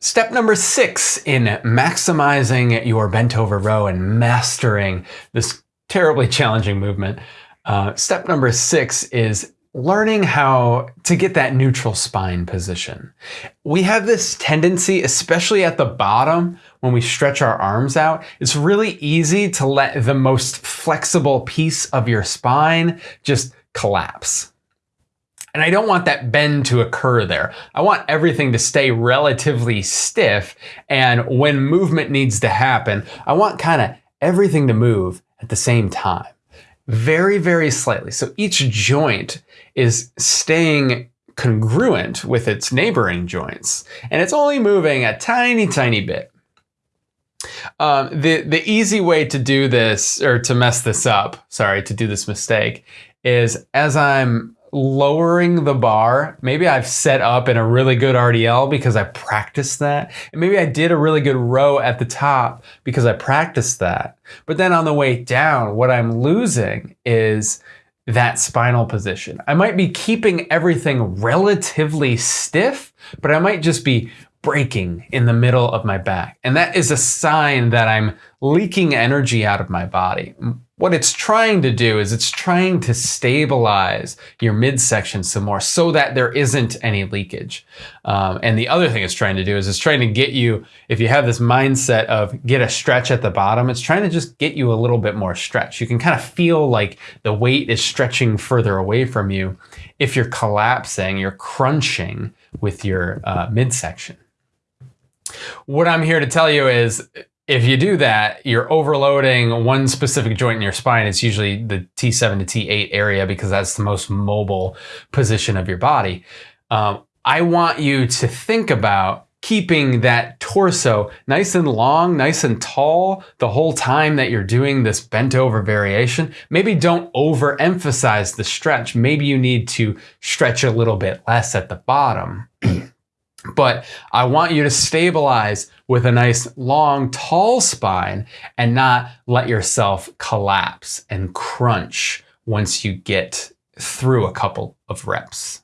Step number six in maximizing your bent over row and mastering this terribly challenging movement. Uh, step number six is learning how to get that neutral spine position. We have this tendency, especially at the bottom, when we stretch our arms out, it's really easy to let the most flexible piece of your spine just collapse. And I don't want that bend to occur there. I want everything to stay relatively stiff. And when movement needs to happen, I want kind of everything to move at the same time. Very, very slightly. So each joint is staying congruent with its neighboring joints. And it's only moving a tiny, tiny bit. Um, the, the easy way to do this, or to mess this up, sorry, to do this mistake, is as I'm lowering the bar. Maybe I've set up in a really good RDL because I practiced that. And maybe I did a really good row at the top because I practiced that. But then on the way down, what I'm losing is that spinal position. I might be keeping everything relatively stiff, but I might just be breaking in the middle of my back. And that is a sign that I'm leaking energy out of my body. What it's trying to do is it's trying to stabilize your midsection some more so that there isn't any leakage. Um, and the other thing it's trying to do is it's trying to get you, if you have this mindset of get a stretch at the bottom, it's trying to just get you a little bit more stretch. You can kind of feel like the weight is stretching further away from you. If you're collapsing, you're crunching with your uh, midsection. What I'm here to tell you is if you do that, you're overloading one specific joint in your spine. It's usually the T7 to T8 area because that's the most mobile position of your body. Um, I want you to think about keeping that torso nice and long, nice and tall the whole time that you're doing this bent over variation. Maybe don't overemphasize the stretch. Maybe you need to stretch a little bit less at the bottom. But I want you to stabilize with a nice long, tall spine and not let yourself collapse and crunch once you get through a couple of reps.